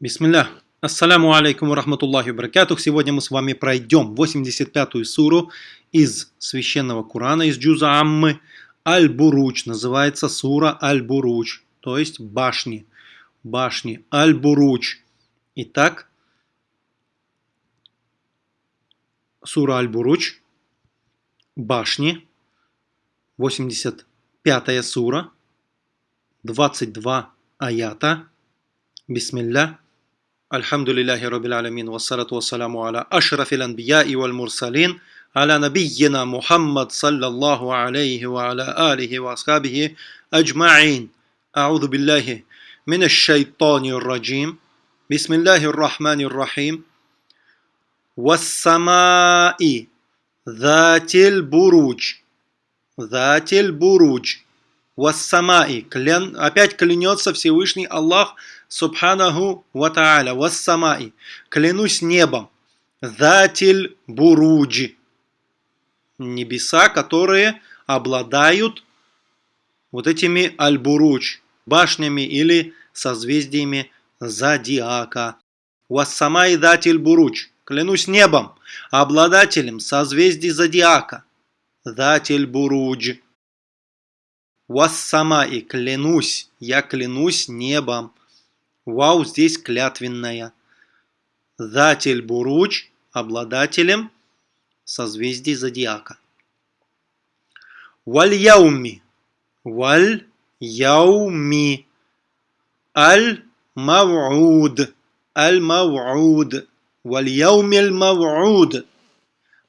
Бисмилля. Ассаляму алейкум рахматуллахи баракатух. Сегодня мы с вами пройдем 85-ю суру из Священного Корана, из Джуза Аммы. Аль-Буруч называется сура Аль-Буруч, то есть башни. Башни. Аль-Буруч. Итак, сура Аль-Буруч, башни, 85-я сура, 22 аята. Бисмилля. الحمد لله رب العالمين والصلاة والسلام على أشرف الأنبياء والمرسلين على نبينا محمد صلى الله عليه وعلى آله وأصحابه أجمعين أعوذ بالله من الشيطان الرجيم بسم الله الرحمن الرحيم والسماء ذات البروج ذات البروج والسماء клян, опять клянется Всевышний Аллах Субханаху ва та'аля, вассамаи, клянусь небом, затиль буруджи, небеса, которые обладают вот этими аль-буруч, башнями или созвездиями зодиака. Вассамай датиль буруч, клянусь небом, обладателем созвездий зодиака. Датиль буруджи. Вассамай, клянусь, я клянусь небом. Вау здесь клятвенная. Затель Буруч обладателем созвездий зодиака. Валь-яуми. Валь-яуми. Аль-мав'уд. Аль-мав'уд. Валь-яумиль мав'уд.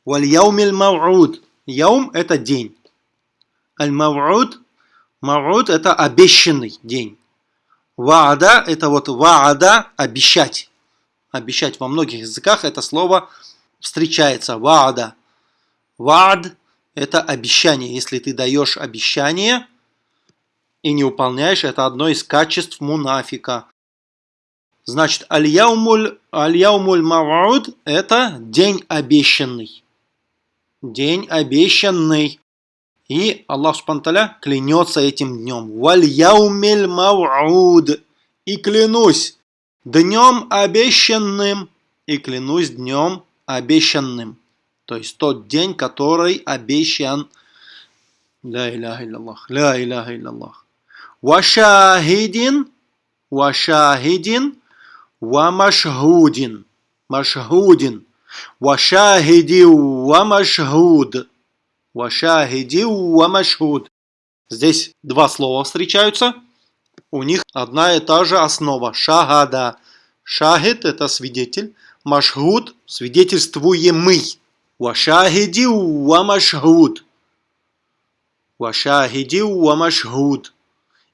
Валь-яумиль мав'уд. Яум – это день. Аль-мав'уд. Мав'уд – это обещанный день. Ваада – это вот ваада – обещать. Обещать во многих языках это слово встречается. Ваада. Ваад – это обещание. Если ты даешь обещание и не выполняешь, это одно из качеств мунафика. Значит, аль-яумуль аль мавуд – это день обещанный. День обещанный. И Аллах Субтитры клянется этим днем. Валь яумиль мау'уд. И клянусь днем обещанным. И клянусь днем обещанным. То есть тот день, который обещан. Ля иляха илляллах. Ля иляха илляллах. Вашахидин. Вашахидин. Ва машхудин. Вашахиди ва машхуд. Вашахиди уамашхуд. Здесь два слова встречаются. У них одна и та же основа. Шагада. Шахид – это свидетель. Машхуд – свидетельствуемый. Вашахиди уамашхуд. Вашахиди уамашхуд.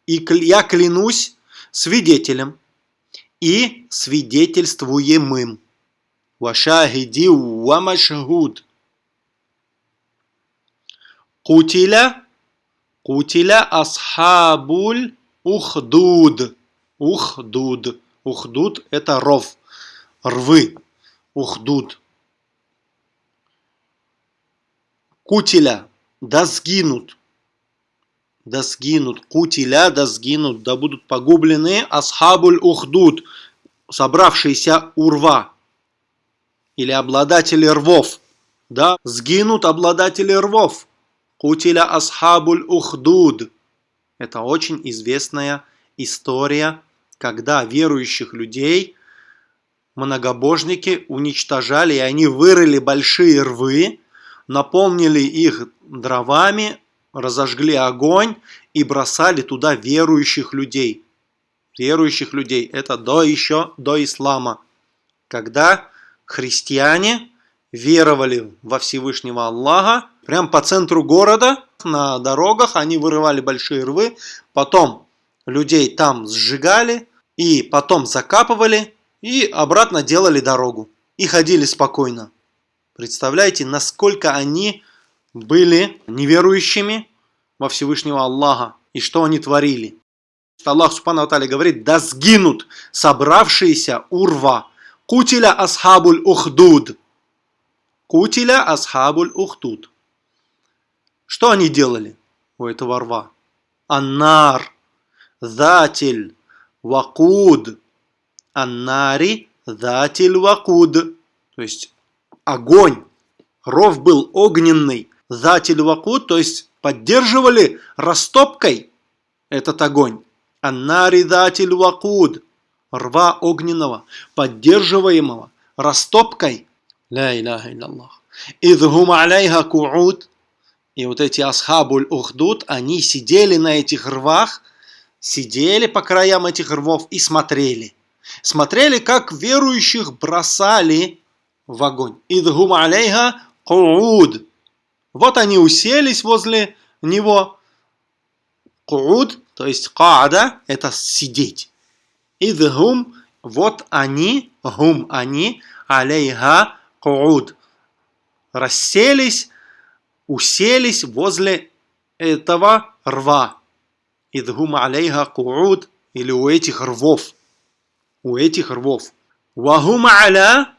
И я клянусь свидетелем и свидетельствуемым. Вашахиди уамашхуд. Кутиля, кутиля асхабуль ухдуд. Ухдуд. Ухдуд – это ров, рвы. Ухдуд. Кутиля, да сгинут. Да сгинут. Кутиля, да сгинут. Да будут погублены асхабуль ухдуд. Собравшиеся урва. Или обладатели рвов. Да, сгинут обладатели рвов. Кутиля асхабуль ухдуд. Это очень известная история, когда верующих людей многобожники уничтожали, и они вырыли большие рвы, наполнили их дровами, разожгли огонь и бросали туда верующих людей. Верующих людей. Это до еще до ислама. Когда христиане веровали во Всевышнего Аллаха, прям по центру города, на дорогах, они вырывали большие рвы, потом людей там сжигали, и потом закапывали, и обратно делали дорогу. И ходили спокойно. Представляете, насколько они были неверующими во Всевышнего Аллаха, и что они творили. Аллах Субхану говорит, да сгинут собравшиеся урва, кутиля асхабуль ухдуд, Кутиля асхабуль ухтут. Что они делали у этого рва? Аннар, затиль, вакуд, аннари датиль вакуд. То есть огонь. Ров был огненный. Датиль вакуд, то есть поддерживали растопкой этот огонь. Аннари датиль вакуд. Рва огненного, поддерживаемого растопкой. Ля иляха илляллах. Идхум алейха кууд. И вот эти асхабуль ухдуд, они сидели на этих рвах, сидели по краям этих рвов и смотрели. Смотрели, как верующих бросали в огонь. Идхум алейха кууд. Вот они уселись возле него. Кууд, то есть каада, это сидеть. Идхум, вот они, гум они, алейха кууд. Расселись, уселись возле этого рва. Идгум алейха кууд, или у этих рвов. У этих рвов. Вахум аля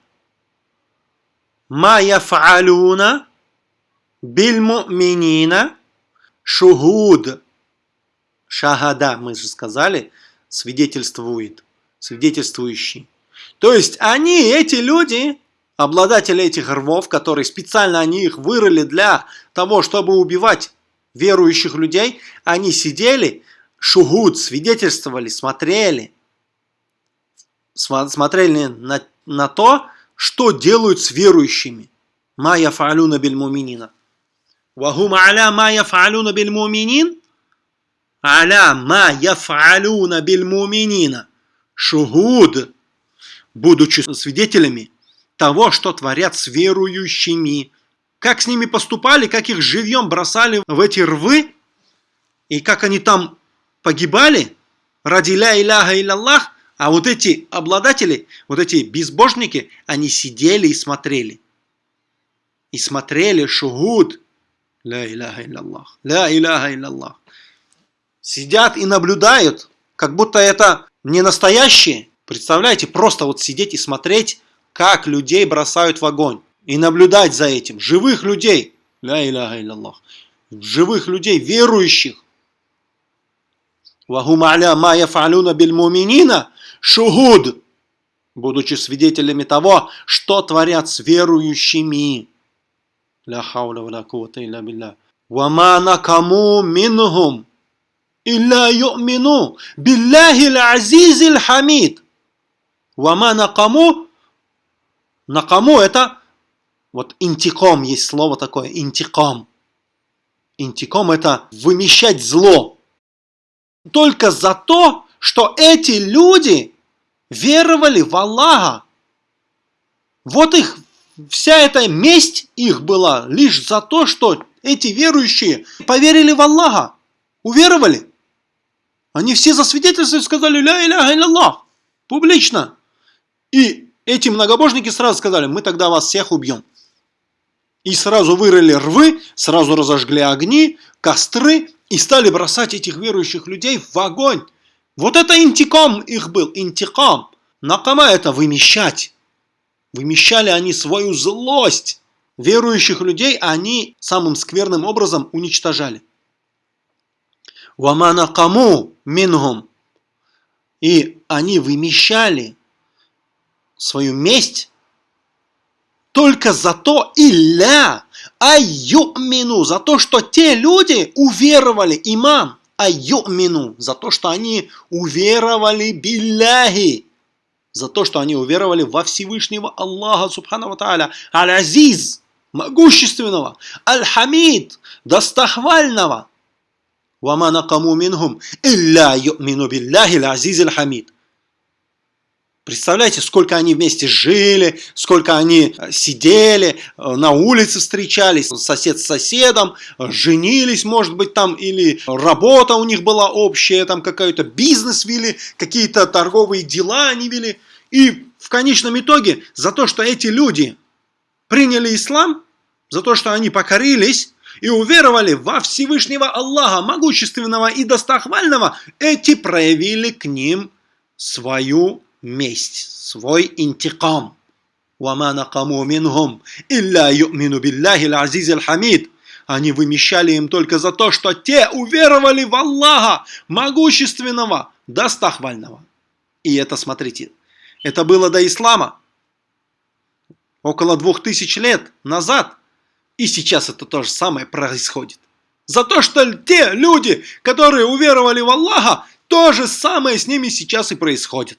ма яфалуна бильмуминина шухуд. Шахада, мы же сказали, свидетельствует, свидетельствующий. То есть они, эти люди, обладатели этих рвов, которые специально они их вырыли для того, чтобы убивать верующих людей, они сидели, шугуд, свидетельствовали, смотрели, смотрели на, на то, что делают с верующими. Майя фаалюна бельмуминина. Вахум аля майя фаалюна бельмуминин. Аля ма яфалюна бельмуминина. Шугуд. Будучи свидетелями того, что творят с верующими. Как с ними поступали, как их живьем бросали в эти рвы, и как они там погибали ради ля иляха илlalлах, а вот эти обладатели, вот эти безбожники, они сидели и смотрели. И смотрели шугуд. Ля иляха илlalлах. Ля иляха илlalлах. Сидят и наблюдают, как будто это не настоящие. Представляете, просто вот сидеть и смотреть как людей бросают в огонь. И наблюдать за этим. Живых людей. Ля иляха илляллах. Живых людей, верующих. Вахум аля ма яфалюна бильмуминина шугуд. Будучи свидетелями того, что творят с верующими. Ля хауля ва ля кувата илля билля. Вама накаму минхум. Илля ю'мину. Билляхи л-азизи хамид Вама накаму на кому это? Вот интиком есть слово такое, интиком. Интиком это вымещать зло. Только за то, что эти люди веровали в Аллаха. Вот их, вся эта месть их была лишь за то, что эти верующие поверили в Аллаха. Уверовали. Они все засвидетельствовали, сказали «Ля иляха илlallah» публично. И эти многобожники сразу сказали, мы тогда вас всех убьем. И сразу вырыли рвы, сразу разожгли огни, костры и стали бросать этих верующих людей в огонь. Вот это интиком их был, интикам. Накама это вымещать. Вымещали они свою злость. Верующих людей они самым скверным образом уничтожали. Вамана кому мингум. И они вымещали свою месть только за то илля айюмину, за то, что те люди уверовали, имам, айюмину, за то, что они уверовали билляхи, за то, что они уверовали во Всевышнего Аллаха, Субхану Тааля, Аль-Азиз, могущественного, Аль-Хамид, достохвального. Вама накаму минхум, илля ю'мину биллахи аль-Азиз аль-Хамид. Представляете, сколько они вместе жили, сколько они э, сидели, э, на улице встречались, сосед с соседом, женились, может быть, там, или работа у них была общая, там какой-то бизнес вели, какие-то торговые дела они вели. И в конечном итоге за то, что эти люди приняли ислам, за то, что они покорились и уверовали во Всевышнего Аллаха, могущественного и достохвального, эти проявили к ним свою месть, свой интикам. «Вама накаму минхум, илля ю'мину билляхи азиз хамид». Они вымещали им только за то, что те уверовали в Аллаха, могущественного, достахвального. И это, смотрите, это было до ислама, около двух тысяч лет назад. И сейчас это то же самое происходит. За то, что те люди, которые уверовали в Аллаха, то же самое с ними сейчас и происходит.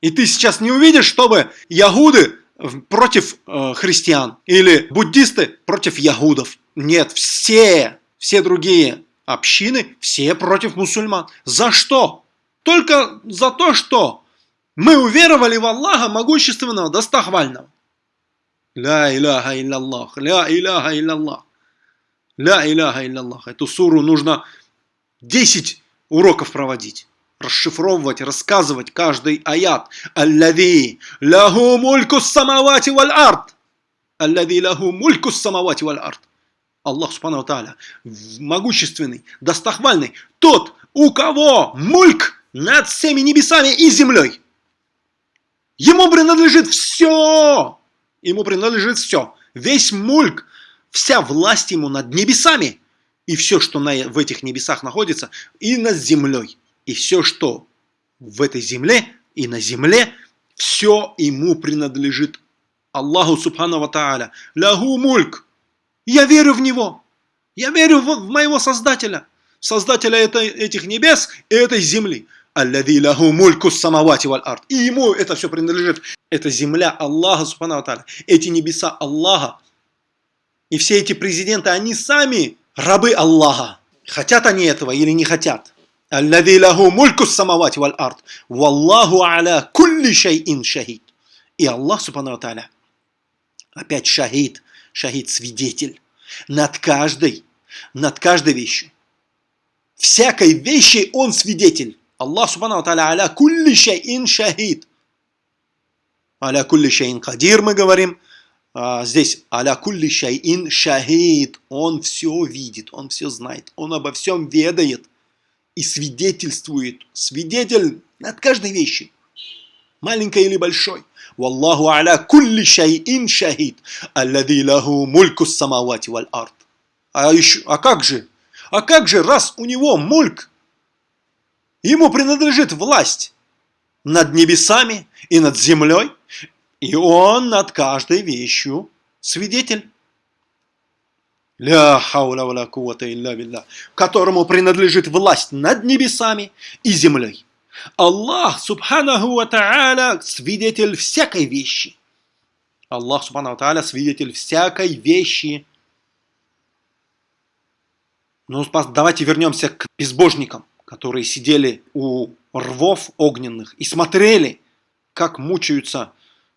И ты сейчас не увидишь, чтобы ягуды против э, христиан или буддисты против ягудов. Нет, все, все другие общины, все против мусульман. За что? Только за то, что мы уверовали в Аллаха могущественного, достохвального. Ля иляха илляллах, ля иляха илляллах. Ля иляха илляллах. Эту суру нужно 10 уроков проводить. Расшифровывать, рассказывать каждый аят. Аллави лаху мульку самавати валь арт. Аллави лаху мульку самавати валь арт. Аллах Субхану Тааля, могущественный, достохвальный, тот, у кого мульк над всеми небесами и землей. Ему принадлежит все. Ему принадлежит все. Весь мульк, вся власть ему над небесами. И все, что на, в этих небесах находится, и над землей. И все, что в этой земле и на земле, все ему принадлежит Аллаху Субхану Тааля. Лягу мульк. Я верю в Него. Я верю в, в моего Создателя. Создателя этой, этих небес и этой земли. Аллади лаху мульку самавати валь арт. И ему это все принадлежит. Это земля Аллаха, субхану Эти небеса Аллаха. И все эти президенты, они сами рабы Аллаха. Хотят они этого или не хотят? Аллади лаху мульку самавати валь арт. Валлаху аля кулли шайин шахид. И Аллах, субхану опять шахид, шахид свидетель над каждой, над каждой вещью. Всякой вещи он свидетель. Аллах Субхану Тааля аля кулли шайин шахид. Аля кулли шайин кадир мы говорим. А, здесь аля кулли шайин шахид. Он все видит, он все знает, он обо всем ведает и свидетельствует. Свидетель над каждой вещью, маленькой или большой. Валлаху аля кулли шайин шахид. Аллади лаху мульку самавати валь арт. А, еще, а как же? А как же, раз у него мульк, Ему принадлежит власть над небесами и над землей, и он над каждой вещью свидетель. Ля хауля валя кувата илля билля, которому принадлежит власть над небесами и землей. Аллах, субханаху ва та'аля, свидетель всякой вещи. Аллах, субханаху ва та'аля, свидетель всякой вещи. Ну, давайте вернемся к безбожникам которые сидели у рвов огненных и смотрели, как мучаются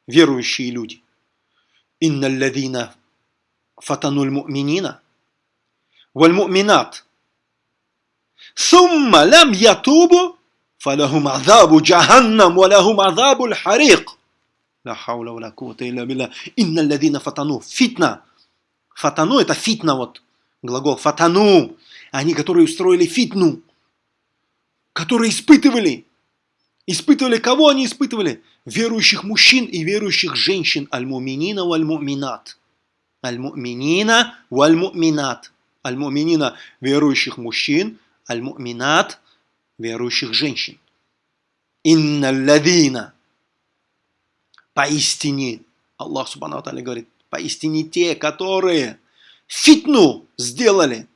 верующие люди. Инна фатануль муминина, валь муминат. Сумма лям ятубу, фалахум азабу джаханнам, валахум азабу харик. Ла хаула ва ла кувата илля билля. Инна ладина фатану. Фитна. Фатану это фитна вот глагол. Фатану. Они, которые устроили фитну. Которые испытывали. Испытывали кого они испытывали? Верующих мужчин и верующих женщин. Аль-муминина валь-муминат. Аль-муминина валь-муминат. Аль-муминина верующих мужчин, аль-муминат верующих женщин. Инна ладина. Поистине, Аллах Субхану Аталя говорит, поистине те, которые фитну сделали.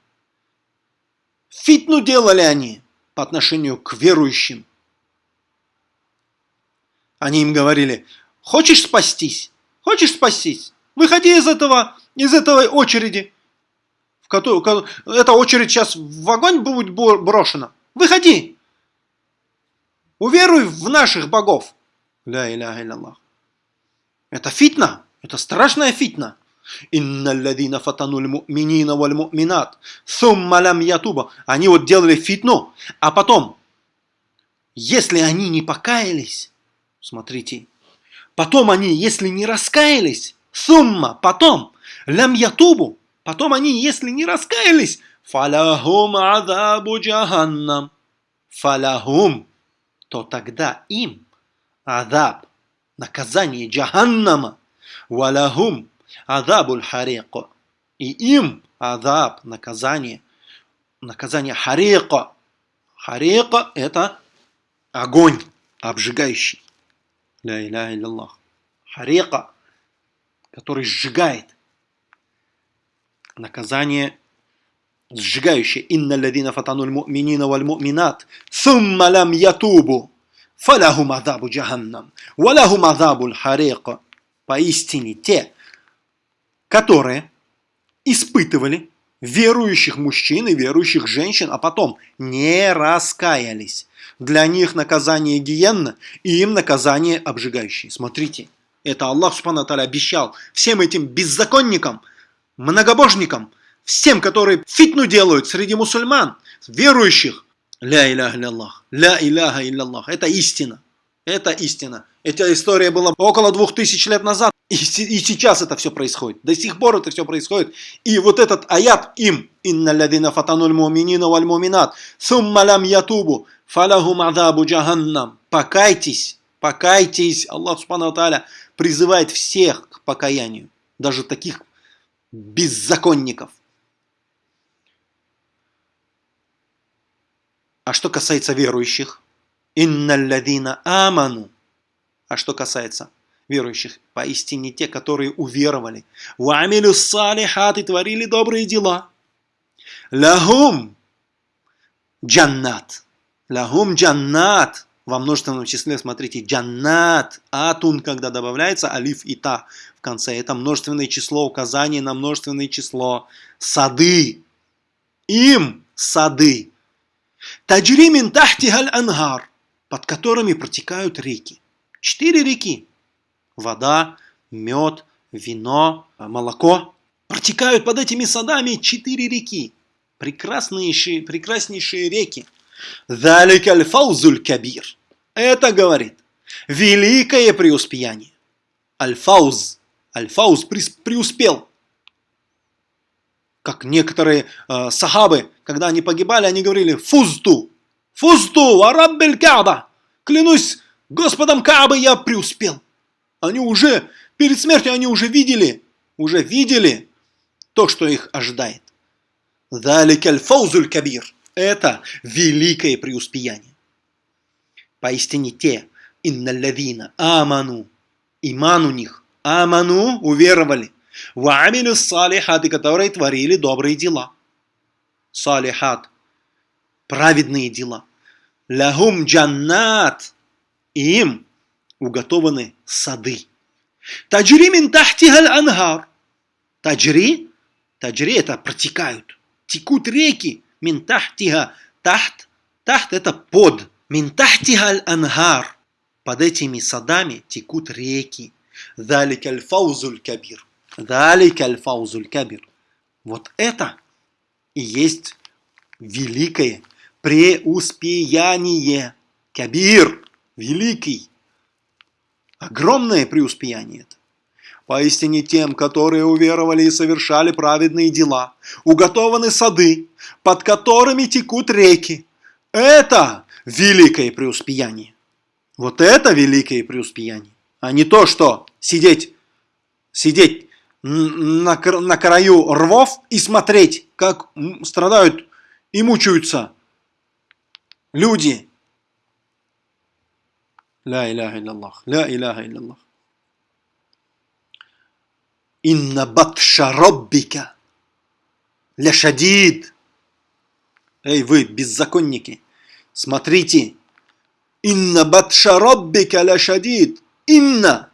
Фитну делали они по отношению к верующим. Они им говорили, хочешь спастись? Хочешь спастись? Выходи из этого, из этой очереди. В которую, эта очередь сейчас в огонь будет брошена. Выходи. Уверуй в наших богов. Ля иляха илляллах. Это фитна. Это страшная фитна. Инналладина фатануль му'минина валь му'минат. Сумма лям ятуба. Они вот делали фитну, а потом, если они не покаялись, смотрите, потом они, если не раскаялись, сумма, потом, лям ятубу, потом они, если не раскаялись, фалахум азабу джаханнам. Фалахум, то тогда им азаб, наказание джаханнама, валахум, Адабуль харика. И им адаб, наказание. Наказание харика. Харика – это огонь обжигающий. Ля иляха илляллах. Харека, который сжигает. Наказание сжигающее. Инна ладина фатануль му'минина валь му'минат. Сумма лам ятубу. Фалахум адабу джаханнам. Валахум адабу харека. Поистине те, которые испытывали верующих мужчин и верующих женщин, а потом не раскаялись. Для них наказание гиенна и им наказание обжигающее. Смотрите, это Аллах Субхану обещал всем этим беззаконникам, многобожникам, всем, которые фитну делают среди мусульман, верующих. Ля иляха илляллах, ля иляха илляллах. Это истина. Это истина. Эта история была около двух тысяч лет назад. И, и сейчас это все происходит. До сих пор это все происходит. И вот этот аят им. Инна ладина фатануль муминина валь муминат. Сумма лам ятубу. Фалахум адабу джаханнам. Покайтесь. Покайтесь. Аллах Субхану Тааля призывает всех к покаянию. Даже таких беззаконников. А что касается верующих? Инналладина аману. А что касается верующих, поистине те, которые уверовали. Вамилю салихат и творили добрые дела. Лахум джаннат. Лахум джаннат. Во множественном числе, смотрите, джаннат. Атун, когда добавляется, алиф и та в конце. Это множественное число, указание на множественное число. Сады. Им сады. Таджримин тахтихаль ангар под которыми протекают реки. Четыре реки. Вода, мед, вино, молоко. Протекают под этими садами четыре реки. Прекраснейшие, прекраснейшие реки. Даликаль фаузуль кабир. Это говорит великое преуспеяние. Аль-фауз. Аль-фауз преуспел. Как некоторые э, сахабы, когда они погибали, они говорили «фузту», Фузту, араббель Кааба! Клянусь Господом Каабы, я преуспел. Они уже, перед смертью они уже видели, уже видели то, что их ожидает. Даликаль фаузуль кабир. Это великое преуспеяние. Поистине те, инналлавина, аману, иман у них, аману, уверовали, ваамилю салихаты, которые творили добрые дела. Салихат, праведные дела. Лягум джаннат. Им уготованы сады. Таджри мин тахтихаль ангар. Таджри. Таджри это протекают. Текут реки. Мин тахтиха. Тахт. Тахт это под. Мин тахтихаль ангар. Под этими садами текут реки. Далик аль-фаузуль кабир. Далик аль-фаузуль кабир. Вот это и есть великое преуспеяние. Кабир, великий. Огромное преуспеяние это. Поистине тем, которые уверовали и совершали праведные дела, уготованы сады, под которыми текут реки. Это великое преуспеяние. Вот это великое преуспеяние. А не то, что сидеть, сидеть на, на краю рвов и смотреть, как страдают и мучаются люди. Ля иляха илляллах, ля иляха илляллах. Инна батша роббика ля шадид. Эй, вы, беззаконники, смотрите. Инна батша роббика ля шадид. Инна.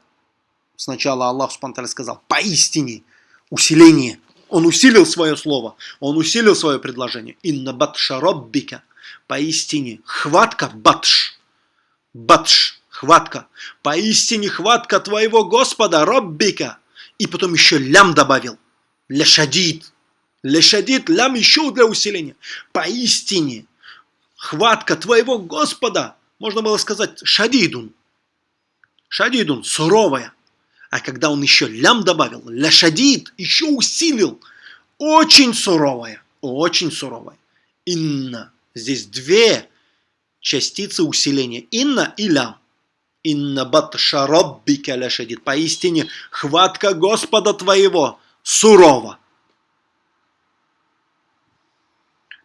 Сначала Аллах Субтитры сказал, поистине, усиление. Он усилил свое слово, он усилил свое предложение. Инна батша роббика Поистине, хватка батш. Батш, хватка. Поистине хватка твоего Господа, Роббика. И потом еще лям добавил. Лешадид. Лешадид, лям еще для усиления. Поистине, хватка твоего Господа. Можно было сказать шадидун. Шадидун, суровая. А когда он еще лям добавил, ляшадид, еще усилил. Очень суровая, очень суровая. Инна Здесь две частицы усиления. Инна и лям. Инна батша роббика ляшадит. Поистине, хватка Господа твоего сурова.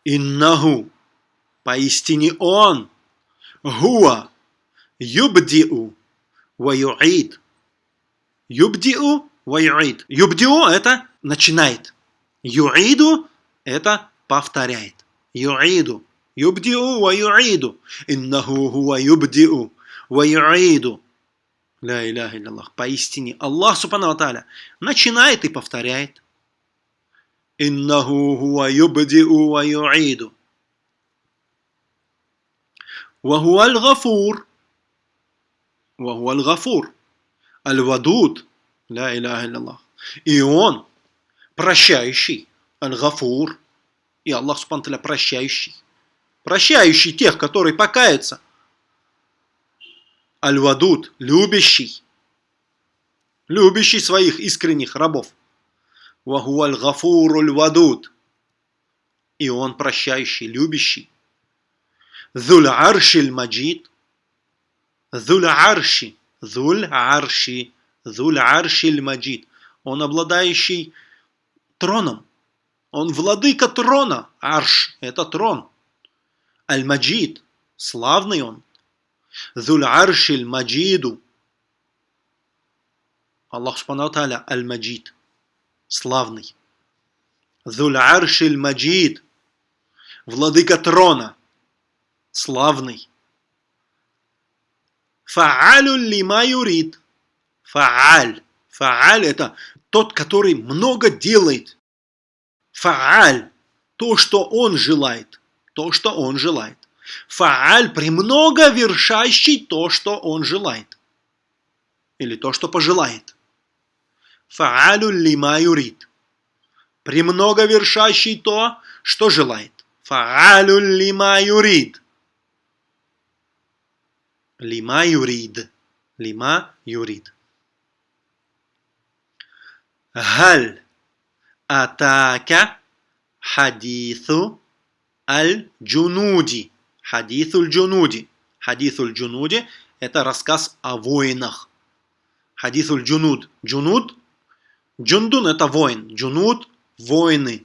Иннаху. Поистине Он. Гуа. Юбдиу. ва юид. Юбдиу ва юид. Юбдиу это начинает. Юиду это повторяет. Юиду. Юбдиу ва юиду. Иннаху хуа юбдиу Ваюиду. Ля иляха Аллах. Поистине Аллах Субхану Аталя начинает и повторяет. Иннаху хуа юбдиу ва. Ваху аль-гафур. Ваху аль-гафур. Аль-вадуд. Ля иляха Аллах. И он прощающий. Аль-гафур. И Аллах Субхану Аталя прощающий. Прощающий тех, которые покаются – Аль-Вадуд, любящий. Любящий своих искренних рабов. Вагуаль Гафуруль Вадуд. И он прощающий, любящий. Зуль Аршиль Маджид. Зуль Арши. Зуль Арши. Зуль Аршиль Маджид. Он обладающий троном. Он владыка трона. Арш – это трон. Аль-Маджид – славный он. Зуль аршиль маджиду. Аллах Субхану Тааля Аль-Маджид, славный. Зуль аршиль маджид, владыка трона, славный. Фаалю лима юрид. Фааль. Фааль – это тот, который много делает. Фааль – то, что он желает. То, что он желает. Фааль премного вершащий то, что он желает. Или то, что пожелает. Фаалю лима юрид. Премного вершащий то, что желает. Фаалю лима юрид. Лима юрид. Лима юрид. Галь أتاك حديث الجنود. حديث الجنود. حديث الجنود – это рассказ о воинах. حديث الجنود. جنود. جندٌ – это воин. جنود – воины.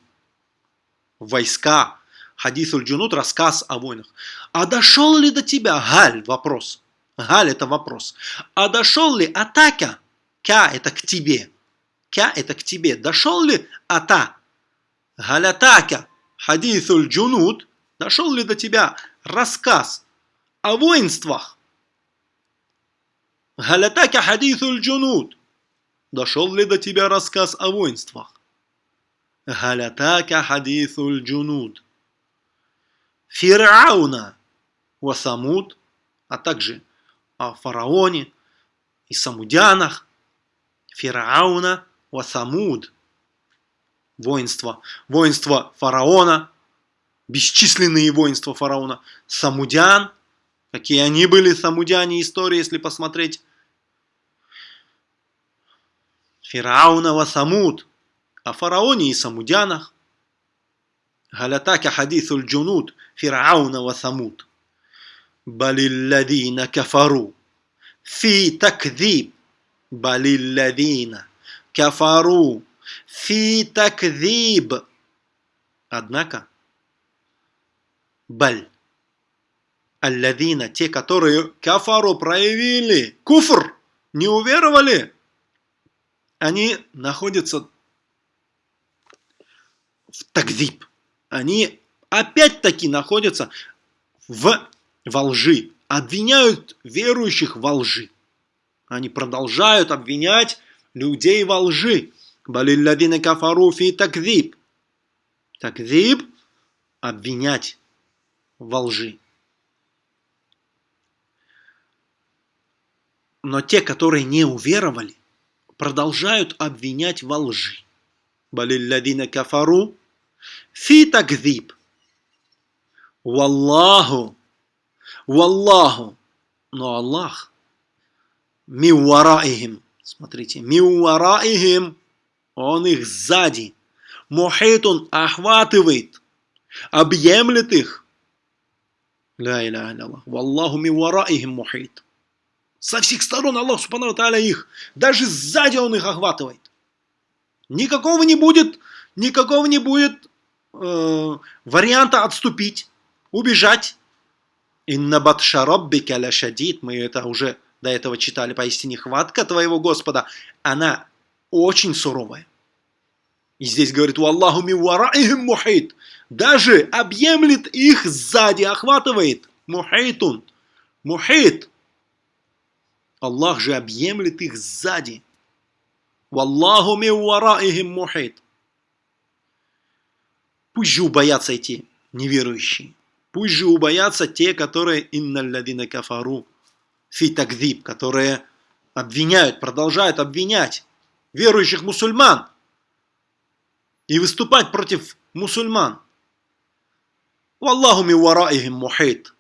Войска. Хадису аль-джунуд – рассказ о войнах. А дошел ли до тебя, Галь, вопрос, Галь это вопрос. А дошел ли أتاك? Кя это к тебе. Кя это к тебе. Дошел ли ата? Галь атака. Хадисуль джунут. Дошел ли до тебя рассказ о воинствах? Галь атака хадисуль джунут. Дошел ли до тебя рассказ о воинствах? Галь атака хадисуль джунут. Фирауна. Васамуд. А также о фараоне и самудянах, Фирауна, Васамуд, воинство, воинство фараона, бесчисленные воинства фараона, самудян, какие они были, самудяне истории, если посмотреть, фараонова самуд, о фараоне и самудянах, галятака хадисуль джунут, фараонова самуд, балилладина кафару, фи такзиб, балилладина кафару, фи такзиб, Однако, баль, алладина, те, которые кафару проявили, куфр, не уверовали, они находятся в такзиб. Они опять-таки находятся в во лжи, обвиняют верующих во лжи. Они продолжают обвинять людей во лжи. Балилладина кафару фи такзиб. Такзиб – обвинять во лжи. Но те, которые не уверовали, продолжают обвинять во лжи. Балилладина кафару фи такзиб. Валлаху Валлаху. Но Аллах. Миуараихим. Смотрите. Миуараихим. Он их сзади. Мухитун охватывает. Объемлет их. Ля иля Аллах. Валлаху миуараихим мухит. Со всех сторон Аллах Субхану Тааля их. Даже сзади Он их охватывает. Никакого не будет, никакого не будет э, варианта отступить, убежать. Инна батша раббика ла шадид. Мы это уже до этого читали, поистине хватка твоего Господа, она очень суровая. И здесь говорит, «Валлаху ми вараихим мухит». Даже объемлет их сзади, охватывает. Мухитун. Мухит. Аллах же объемлет их сзади. «Валлаху ми вараихим мухит». Пусть же убоятся эти неверующие. Пусть же убоятся те, которые инналладина кафару фи такдиб, которые обвиняют, продолжают обвинять верующих мусульман и выступать против мусульман. Валлаху ми вараихим мухит.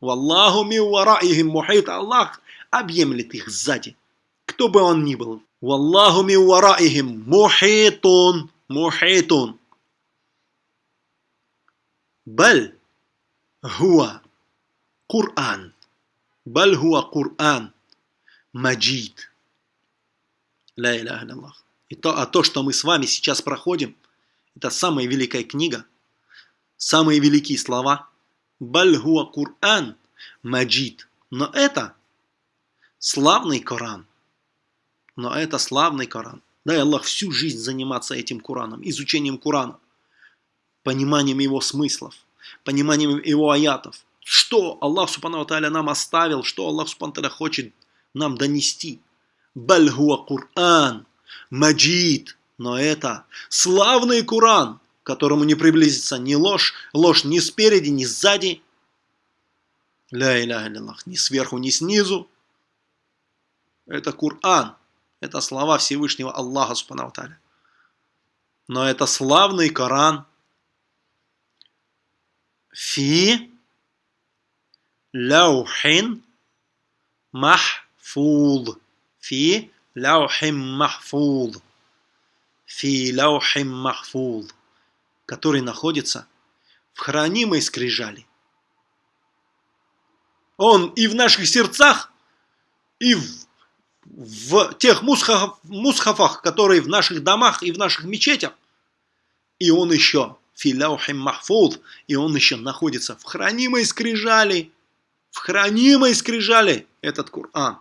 Валлаху ми вараихим мухит. Аллах объемлет их сзади. Кто бы он ни был. Валлаху ми вараихим мухитун. Мухитун. Баль хуа Кур'ан. Баль хуа Кур'ан. Маджид. Ля иляха Аллах. А то, что мы с вами сейчас проходим, это самая великая книга, самые великие слова. Баль хуа Кур'ан. Маджид. Но это славный Коран. Но это славный Коран. Дай Аллах всю жизнь заниматься этим Кораном, изучением Корана пониманием его смыслов, пониманием его аятов. Что Аллах Субхану Тааля нам оставил, что Аллах Субхану Тааля хочет нам донести. Бальгуа Кур'ан, Маджид, но это славный Куран, к которому не приблизится ни ложь, ложь ни спереди, ни сзади, ля иля ни сверху, ни снизу. Это Кур'ан, это слова Всевышнего Аллаха Субхану Но это славный Коран. Фи ляухин махфуд. Фи ляухин махфуд. Фи ляухин махфуд который находится в хранимой скрижали. Он и в наших сердцах, и в, в тех мусхафах, мусхафах, которые в наших домах и в наших мечетях. И он еще филяухим махфуд, и он еще находится в хранимой скрижали, в хранимой скрижали этот Коран,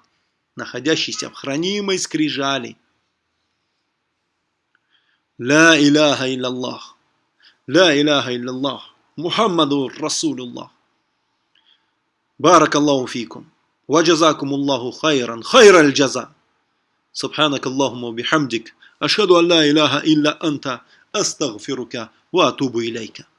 находящийся в хранимой скрижали. Ла иляха илляллах, لا إله إلا الله محمد رسول الله. بارك الله فيكم وجزاكم الله خيرا خير الجزاء. سبحانك اللهم وبحمدك أشهد أن لا إله إلا أنت أستغفرك وأتوب إليك.